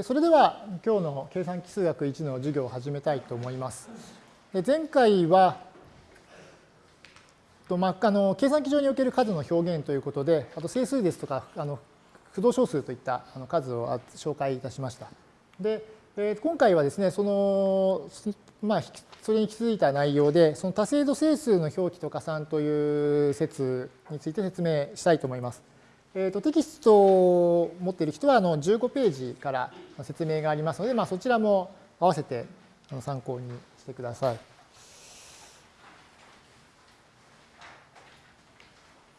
それでは今日の計算奇数学1の授業を始めたいと思います。前回は、まあ、あの計算機上における数の表現ということで、あと整数ですとか、あの不動小数といった数を紹介いたしました。で、え今回はですね、その、まあ、それに気づいた内容で、その多精度整数の表記と加算という説について説明したいと思います。えーと、テキストを持っている人はあの15ページから説明がありますので、まあ、そちらも合わせて参考にしてください。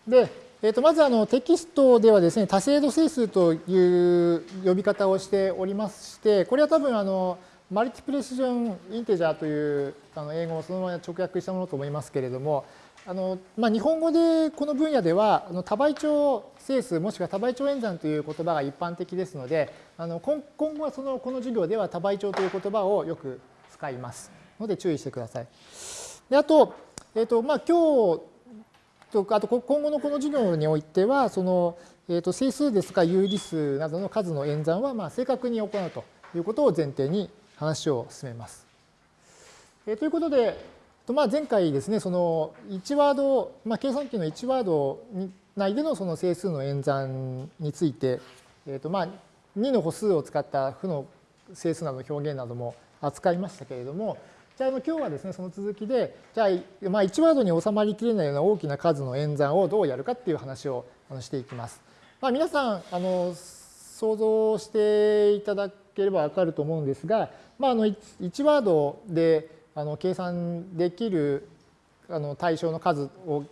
で、えー、とまずあのテキストではですね多精度整数という呼び方をしておりましてこれは多分あのマルティプレシジョンインテジャーというあの英語をそのまま直訳したものと思いますけれどもあのまあ、日本語でこの分野ではあの多倍長整数もしくは多倍長演算という言葉が一般的ですのであの今後はそのこの授業では多倍長という言葉をよく使いますので注意してください。であと,、えーとまあ、今日とあと今後のこの授業においてはその、えー、と整数ですか有理数などの数の演算はまあ正確に行うということを前提に話を進めます。えー、ということでとまあ前回ですね、その1ワード、まあ、計算機の1ワード内でのその整数の演算について、えーとまあ、2の歩数を使った負の整数などの表現なども扱いましたけれども、じゃあ今日はですね、その続きで、じゃあ、1ワードに収まりきれないような大きな数の演算をどうやるかっていう話をしていきます。まあ、皆さん、あの想像していただければわかると思うんですが、まあ、あの 1, 1ワードであの計算できるあの対象の数を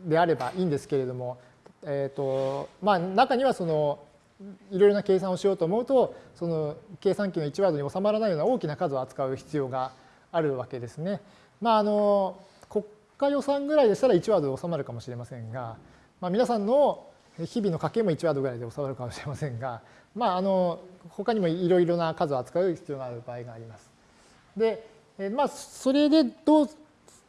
であればいいんですけれども、えーとまあ、中にはそのいろいろな計算をしようと思うとその計算機の1ワードに収まらないような大きな数を扱う必要があるわけですね。まあ、あの国家予算ぐらいでしたら1ワードで収まるかもしれませんが、まあ、皆さんの日々の家計も1ワードぐらいで収まるかもしれませんが、まあ、あの他にもいろいろな数を扱う必要がある場合があります。で、えまあ、それでどう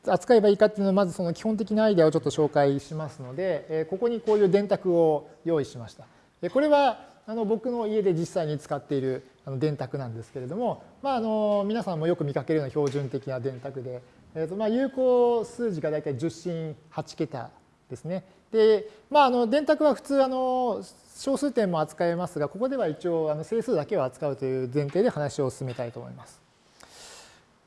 扱えばいいかっていうのは、まずその基本的なアイデアをちょっと紹介しますので、えここにこういう電卓を用意しました。これはあの僕の家で実際に使っている電卓なんですけれども、まあ、あの皆さんもよく見かけるような標準的な電卓で、えーとまあ、有効数字が大体10進8桁ですね。で、まあ、あの電卓は普通あの小数点も扱えますが、ここでは一応あの整数だけを扱うという前提で話を進めたいと思います。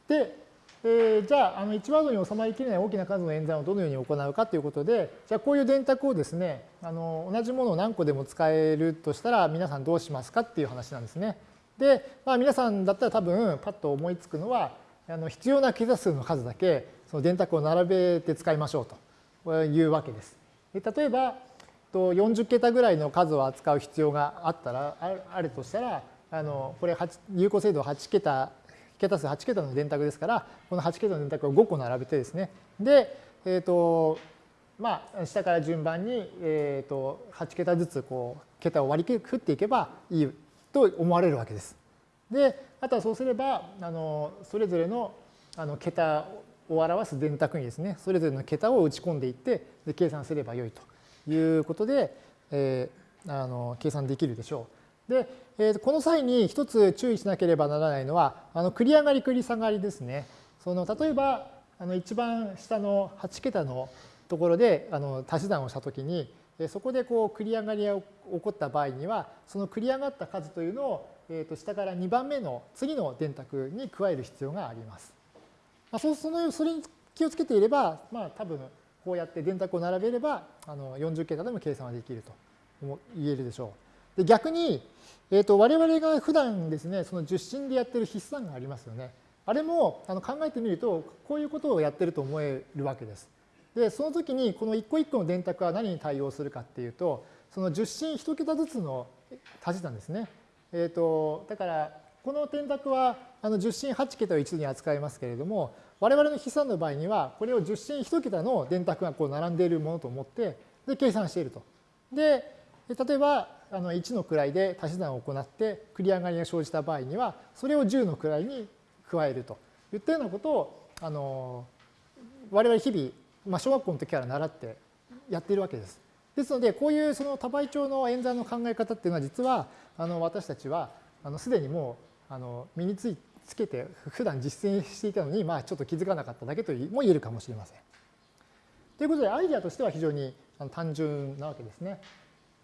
で、えー、じゃああの1ワードに収まりきれない大きな数の演算をどのように行うかということでじゃあこういう電卓をですねあの同じものを何個でも使えるとしたら皆さんどうしますかっていう話なんですね。で、まあ、皆さんだったら多分パッと思いつくのはあの必要な桁数の数だけその電卓を並べて使いましょうというわけです。で例えば40桁ぐらいの数を扱う必要があったらあるとしたらあのこれ有効精度8桁桁数8桁の電卓ですから、この8桁の電卓を5個並べてですね、で、えっ、ー、と、まあ、下から順番に、えっ、ー、と、8桁ずつ、こう、桁を割り振っていけばいいと思われるわけです。で、あとはそうすれば、あの、それぞれの、あの、桁を表す電卓にですね、それぞれの桁を打ち込んでいって、で計算すればよいということで、えー、あの計算できるでしょう。で、えー、この際に一つ注意しなければならないのは、あの繰り上がり繰り下がりですね。その例えば、あの一番下の8桁のところであの足し算をしたときに、そこでこう繰り上がりが起こった場合には、その繰り上がった数というのを、えー、と下から2番目の次の電卓に加える必要があります。まあ、そそのそれに気をつけていれば、まあ、多分こうやって電卓を並べればあの40桁でも計算はできると言えるでしょう。で逆にえーと、我々が普段ですね、その受信でやってる筆算がありますよね。あれもあの考えてみると、こういうことをやってると思えるわけです。で、その時にこの一個一個の電卓は何に対応するかっていうと、その受信一桁ずつの足し算ですね。えっ、ー、と、だから、この電卓はあの10進8桁を一度に扱いますけれども、我々の筆算の場合には、これを10進1桁の電卓がこう並んでいるものと思って、で、計算していると。で、例えば、あの1の位で足し算を行って繰り上がりが生じた場合にはそれを10の位に加えるといったようなことをあの我々日々、まあ、小学校の時から習ってやっているわけです。ですのでこういうその多倍長の演算の考え方っていうのは実はあの私たちはあのすでにもうあの身についつけて普段実践していたのに、まあ、ちょっと気づかなかっただけとも言えるかもしれません。ということでアイデアとしては非常に単純なわけですね。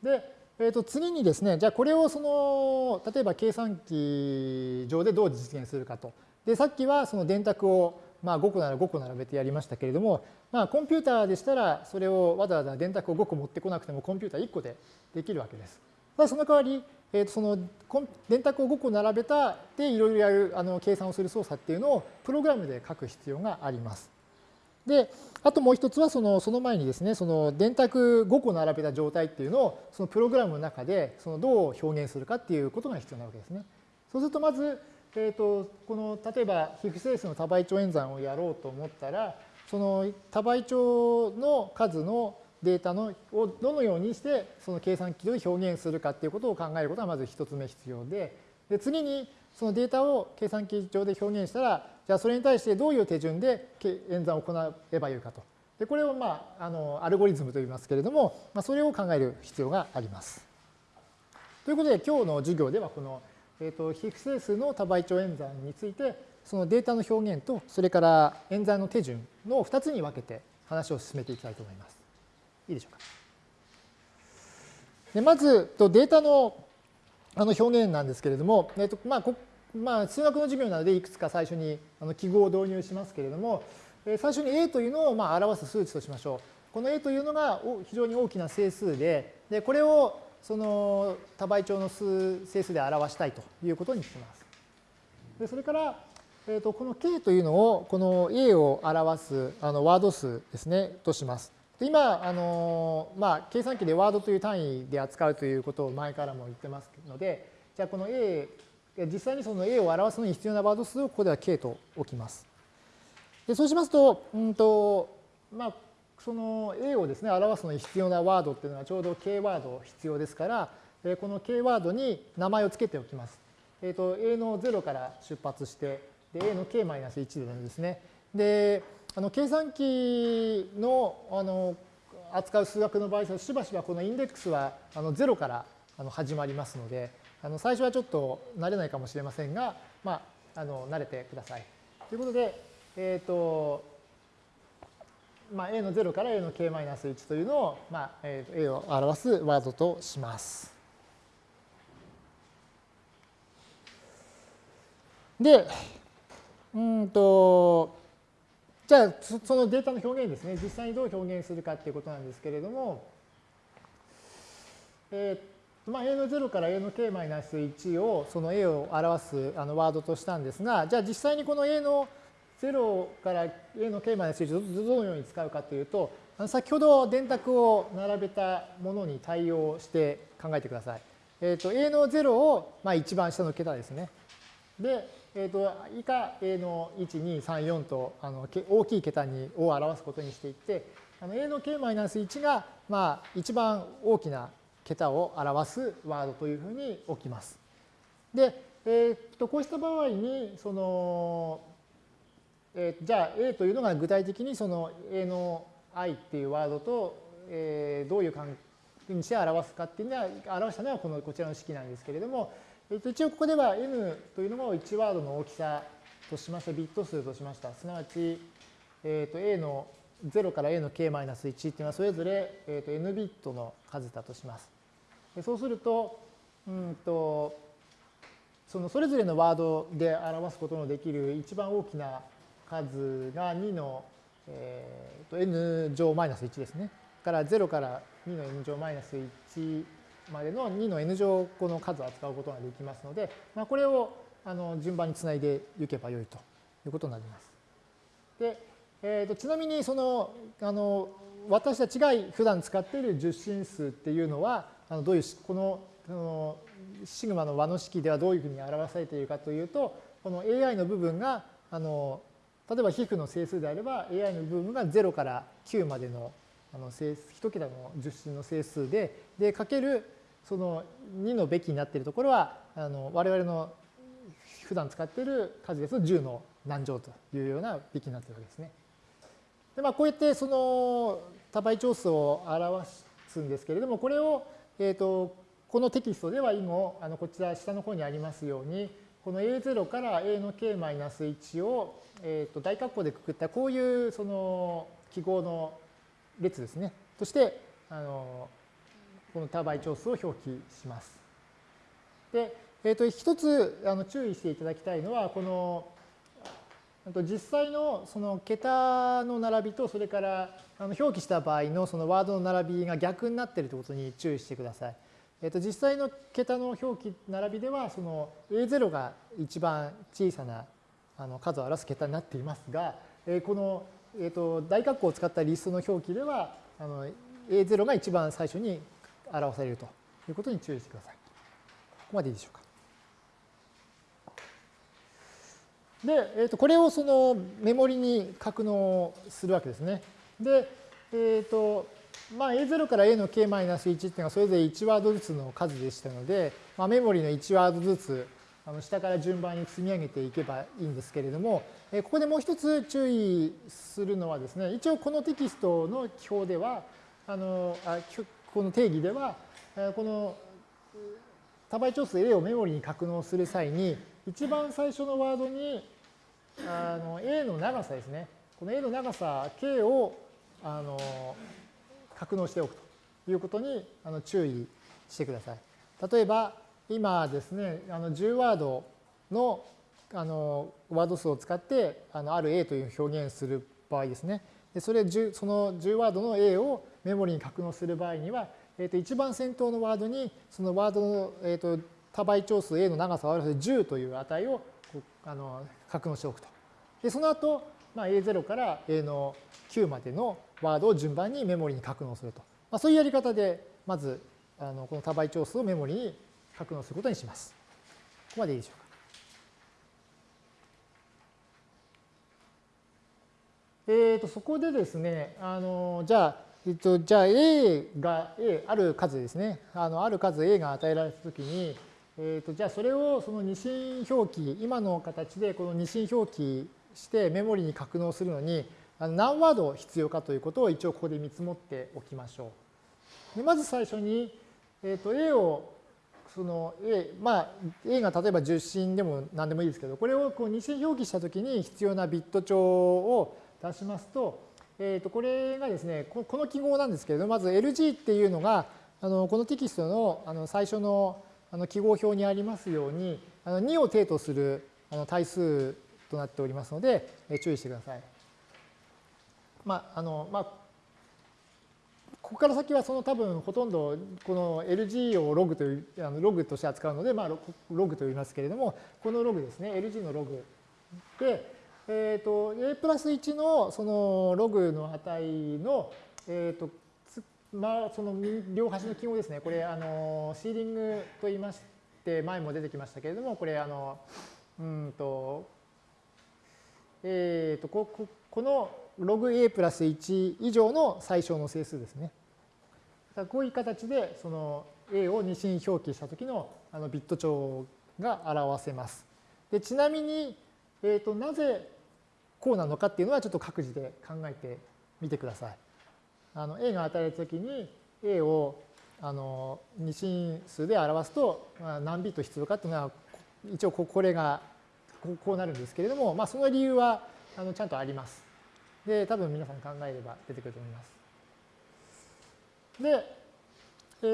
で、えー、と次にですねじゃあこれをその例えば計算機上でどう実現するかと。でさっきはその電卓をまあ5個なら5個並べてやりましたけれども、まあ、コンピューターでしたらそれをわざわざ電卓を5個持ってこなくてもコンピューター1個でできるわけです。ただその代わりえー、とその電卓を5個並べたでいろいろやるあの計算をする操作っていうのをプログラムで書く必要があります。で、あともう一つはそのその前にですね、その電卓5個並べた状態っていうのをそのプログラムの中でそのどう表現するかっていうことが必要なわけですね。そうするとまず、えー、とこの例えば非不整数の多倍長演算をやろうと思ったら、その多倍長の数のデータのをどのようにしてその計算機で表現するかっていうことを考えることがまず一つ目必要でで次にそのデータを計算機上で表現したらじゃあそれに対してどういう手順で演算を行えばよいかと。でこれを、まあ、あのアルゴリズムと言いますけれども、まあ、それを考える必要があります。ということで今日の授業ではこの、えーと、非不整数の多倍長演算についてそのデータの表現とそれから演算の手順の2つに分けて話を進めていきたいと思います。いいでしょうか。でまず、データのあの表現なんですけれども、えっとまあこまあ、数学の授業なのでいくつか最初にあの記号を導入しますけれども、え最初に a というのをまあ表す数値としましょう。この a というのが非常に大きな整数で、でこれをその多倍長の数整数で表したいということにします。でそれから、えー、とこの k というのをこの a を表すあのワード数ですねとします。今、あのまあ、計算機でワードという単位で扱うということを前からも言ってますので、じゃあこの A、実際にその A を表すのに必要なワード数をここでは K と置きます。でそうしますと、うんとまあ、その A をですね、表すのに必要なワードっていうのはちょうど K ワード必要ですから、この K ワードに名前を付けておきます。えっ、ー、と、A の0から出発して、で A の K-1 でですね。で、あの計算機のあの扱う数学の場合しばしばこのインデックスはあの0からあの始まりますのであの最初はちょっと慣れないかもしれませんが、まあ、あの慣れてください。ということで、えっ、ー、とまあ、a の0から a の k-1 というのを、まあえー、a を表すワードとします。で、うんと、じゃあ、そのデータの表現ですね、実際にどう表現するかっていうことなんですけれども、えーまあ、a の0から a の k-1 をその a を表すあのワードとしたんですが、じゃあ実際にこの a の0から a の k-1 をどのように使うかというと、あの先ほど電卓を並べたものに対応して考えてください。えっ、ー、と、a の0を、まあ、一番下の桁ですね。で、えーと、以下 A の1、2、3、4とあの大きい桁にを表すことにしていって、あの A の k-1 が、まあ、一番大きな桁を表すワードというふうに置きます。で、えー、とこうした場合に、その、えー、じゃあ A というのが具体的にその A の i っていうワードと、えー、どういう関係にして表すかっていうのは、表したのはこのこちらの式なんですけれども、えっと、一応ここでは n というのを1ワードの大きさとしました、ビット数としました。すなわち、えっと、a の0から a の k-1 っていうのはそれぞれ、えっと、n ビットの数だとします。そうすると、うんと、そのそれぞれのワードで表すことのできる一番大きな数が2の、えー、と n 乗マイナス1ですね。から0から2の n 乗マイナス1までの2の n 乗個の数を扱うことができますので、まあ、これをあの順番につないでいけばよいということになります。で、えー、とちなみにそのあの私たちが普段使っている十進数っていうのはあのどういうこのこのシグマの和の式ではどういうふうに表されているかというとこの AI の部分があの例えば皮膚の整数であれば AI の部分が0から9までのあの整数1桁の十進の整数ででかけるその2のべきになっているところはあの我々の普段使っている数ですと10の何乗というようなべきになっているわけですね。でまあ、こうやってその多倍長数を表すんですけれどもこれを、えーと、このテキストでは以後、あのこちら下の方にありますように、この A0 から A の K-1 を、えー、と大括弧でくくったこういうその記号の列ですね。として、あのこの多倍長数を表記します。で、えー、と一つあの注意していただきたいのは、この実際のその桁の並びとそれからあの表記した場合のそのワードの並びが逆になっているということに注意してください。えっと、実際の桁の表記並びではその A0 が一番小さなあの数を表す桁になっていますが、えこの、えっと、大括弧を使ったリストの表記ではあの A0 が一番最初に表されるということに注意してください。ここまでいいでしょうか。で、えー、とこれをそのメモリに格納するわけですね。で、えっ、ー、と、まあ、A0 から A の K-1 っていうのはそれぞれ1ワードずつの数でしたので、まあ、メモリの1ワードずつあの下から順番に積み上げていけばいいんですけれども、えここでもう一つ注意するのはですね、一応このテキストの記法では、あのあこの定義では、えこの多倍長数 A をメモリに格納する際に、一番最初のワードにあの A の長さですね。この A の長さ K をあの格納しておくということにあの注意してください。例えば今ですね、あの10ワードのあのワード数を使ってあのある A という表現する場合ですね。でそれその10ワードの A をメモリに格納する場合には、えー、と一番先頭のワードにそのワードの、えー、と多倍長数 A の長さを表す10という値をあの格納しておくと。で、その後、まあ、A0 から A の9までのワードを順番にメモリに格納すると。まあ、そういうやり方で、まず、あのこの多倍長数をメモリに格納することにします。ここまでいいでしょうか。えー、とそこでですね、あのじゃあ、えっと、じゃあ A が A、ある数ですね、あのある数 A が与えられたときに、えーと、じゃあそれをその二進表記、今の形でこの二進表記してメモリに格納するのに何ワード必要かということを一応ここで見積もっておきましょう。でまず最初に、えーと、A をその A、まあ A が例えば10進でも何でもいいですけど、これをこう二進表記したときに必要なビット帳を出しますと、えー、とこれがですね、この記号なんですけれど、まず LG っていうのが、あのこのテキストのあの最初のあの記号表にありますように、あの2を定とするあの対数となっておりますので、え注意してください。まあ、あの、まあ、ここから先はその多分ほとんどこの LG をログというあのログとして扱うので、まあ、ログと言いますけれども、このログですね、LG のログで、えっ、ー、と、A プラス1のそのログの値の、えっ、ー、と、まあ、その両端の記号ですね。これ、あの、シーリングと言いまして、前も出てきましたけれども、これ、あの、うんと、えっ、ー、とこ、このログ A プラス1以上の最小の整数ですね。こういう形で、その A を二進表記したときのあのビット帳が表せます。でちなみに、え、ー、と、なぜこうなのかっていうのはちょっと各自で考えてみてください。あの A が与えたときに A をあの二進数で表すと、何ビット必要かっていうのは一応これがこうなるんですけれども、まあ、その理由はあのちゃんとあります。で、多分皆さん考えれば出てくると思います。で、え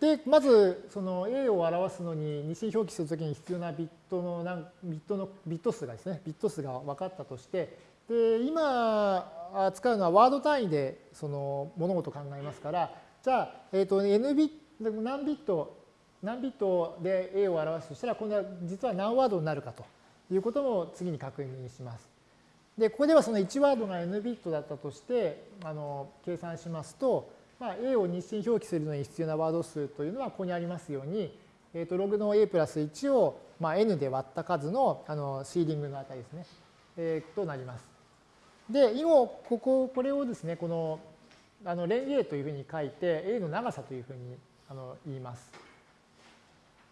ー、でまずその A を表すのに二進表記するときに必要なビットのビットのビット数がですね、ビット数が分かったとして、で今使うのはワード単位でその物事を考えますから、じゃあ、えっ、ー、と n ビット何ビット、何ビットで A を表すとしたら、今度は実は何ワードになるかということも次に確認します。で、ここではその1ワードが n ビットだったとして、あの計算しますと、まあ、A を日進表記するのに必要なワード数というのはここにありますように、えー、とログの A プラス1を、まあ、n で割った数のあのシーリングの値ですね、えー、となります。で、以後、ここ、これをですね、この、あの、連 A というふうに書いて、A の長さというふうにあの言います。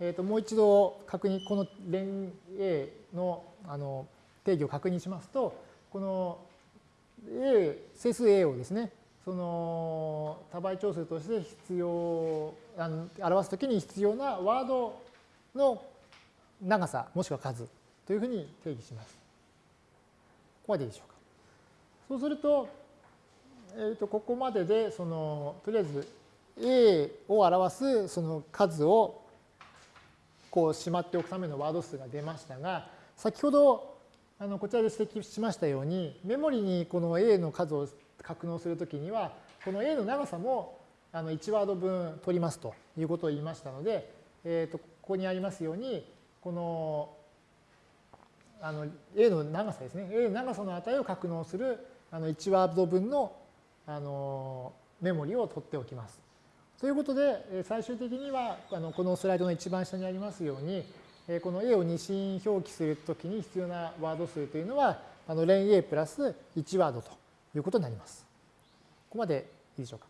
えっ、ー、と、もう一度確認、この連 A のあの定義を確認しますと、この A、整数 A をですね、その多倍長数として必要あの表すときに必要なワードの長さもしくは数というふうに定義します。ここまでいいでしょうか。そうすると、えー、とここまででそのとりあえず A を表すその数をこうしまっておくためのワード数が出ましたが先ほどあのこちらで指摘しましたようにメモリにこの A の数を格納するときにはこの A の長さもあの1ワード分取りますということを言いましたので、えー、とここにありますようにこのあの A の長さですね A の長さの値を格納するあの1ワード分のあのメモリを取っておきます。ということで最終的にはあのこのスライドの一番下にありますようにこの A を二進表記するときに必要なワード数というのはあの連 A プラス1ワードということになります。ここまでいいでしょうか？